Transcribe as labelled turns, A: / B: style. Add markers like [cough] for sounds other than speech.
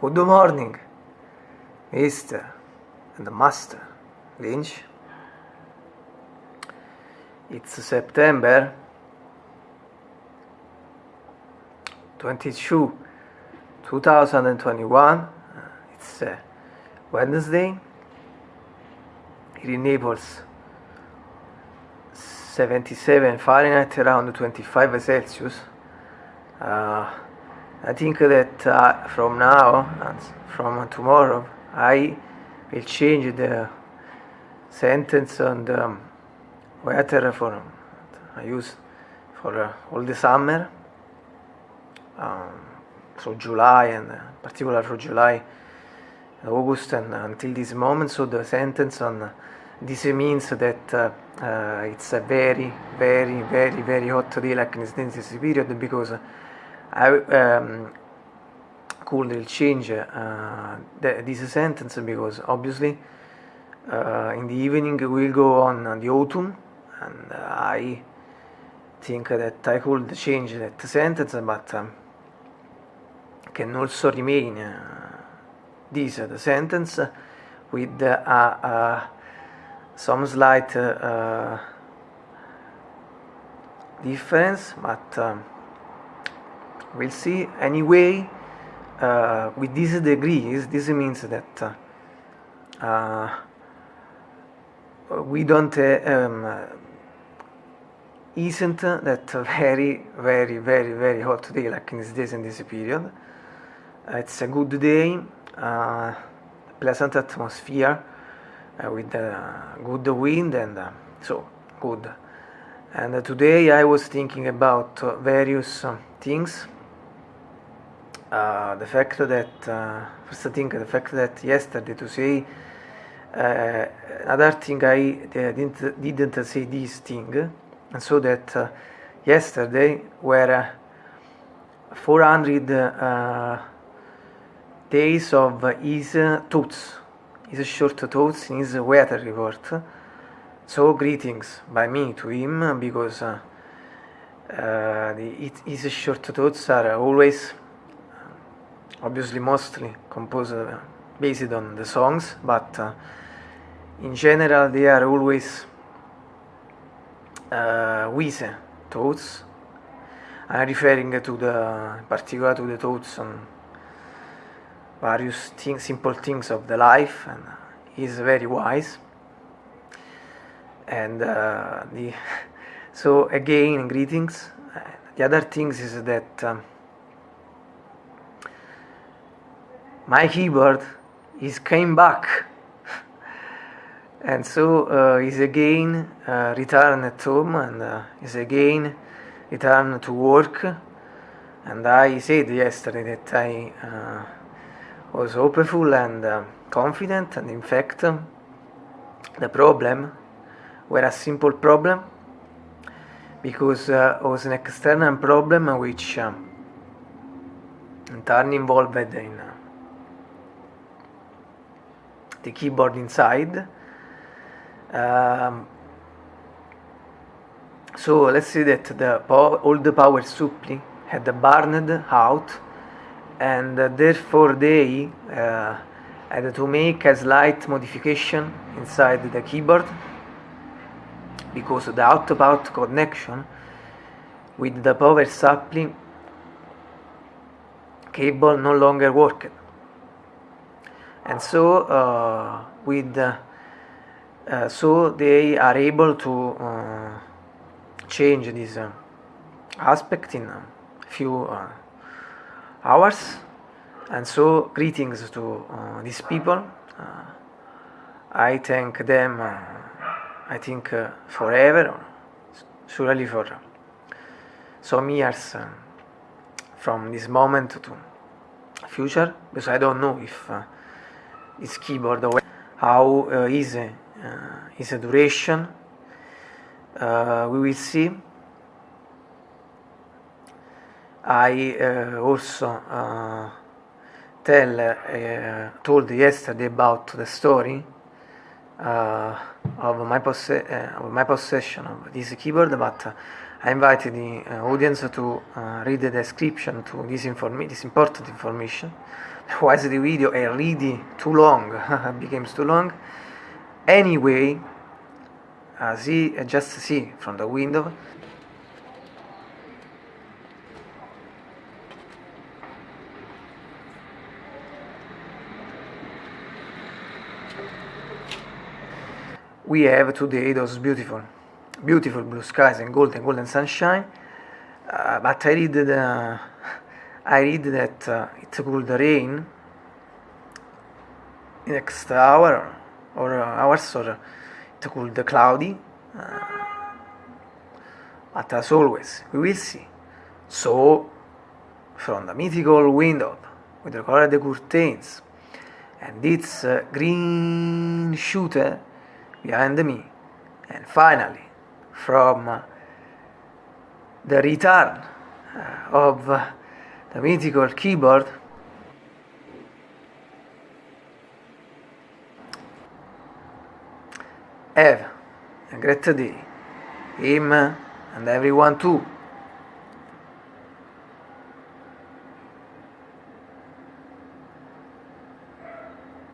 A: Good morning, Mr. and Master Lynch. It's September 22, 2021. It's uh, Wednesday. Here in Naples, 77 Fahrenheit, around 25 Celsius. Uh, I think that uh, from now and from tomorrow I will change the sentence on the um, weather for I use for uh, all the summer. Um, through July and uh, particular for July August and until this moment. So the sentence on uh, this means that uh, uh, it's a very very very very hot day like in this period because I um, could change uh, the, this sentence because obviously uh, in the evening we'll go on the autumn and I think that I could change that sentence but um, can also remain uh, this the sentence with uh, some slight uh, difference but um, we'll see. Anyway uh, with these degrees this means that uh, we don't uh, um, isn't that very very very very hot day like in these days in this period. It's a good day uh, pleasant atmosphere uh, with good wind and uh, so good. And today I was thinking about various things uh, the fact that uh, first thing the fact that yesterday to say uh, another thing I didn't didn't say this thing and so that uh, yesterday were 400 uh, days of his thoughts his short thoughts in his weather report. So greetings by me to him because uh, the, his short thoughts are always obviously mostly composed uh, based on the songs, but uh, in general they are always uh, Wise thoughts. I'm referring to the, particular to the thoughts on various things, simple things of the life, and he's very wise. And uh, the [laughs] so again, greetings. The other things is that. Um, my keyboard is came back. And so uh, is again uh, returned at home and uh, is again returned to work. And I said yesterday that I uh, was hopeful and uh, confident. And in fact the problem were a simple problem because uh, was an external problem which um, entirely involved in the keyboard inside. Um, so let's see that the all the power supply had burned out and uh, therefore they uh, had to make a slight modification inside the keyboard because the out-of-out connection with the power supply cable no longer worked and so uh, with uh, uh, so they are able to uh, change this uh, aspect in a few hours. And so greetings to these people. I thank them I think forever surely for some years from this moment to future because I don't know if uh, this keyboard how uh, is uh, is a duration? Uh, we will see. I uh, also uh, tell uh, told yesterday about the story of my, of my possession of this keyboard but I invited the uh, audience to uh, read the description to this, this important information. Otherwise the video is really too long, [laughs] became too long. Anyway, uh, see, just see from the window. We have today those beautiful beautiful blue skies and golden golden sunshine uh, but I read the, I read that uh, it could rain next hour or hours or it could cloudy uh, but as always we will see. So from the mythical window with the colored curtains and its uh, green shooter behind me and finally from the return uh, of the mythical keyboard. Have a great day him and everyone too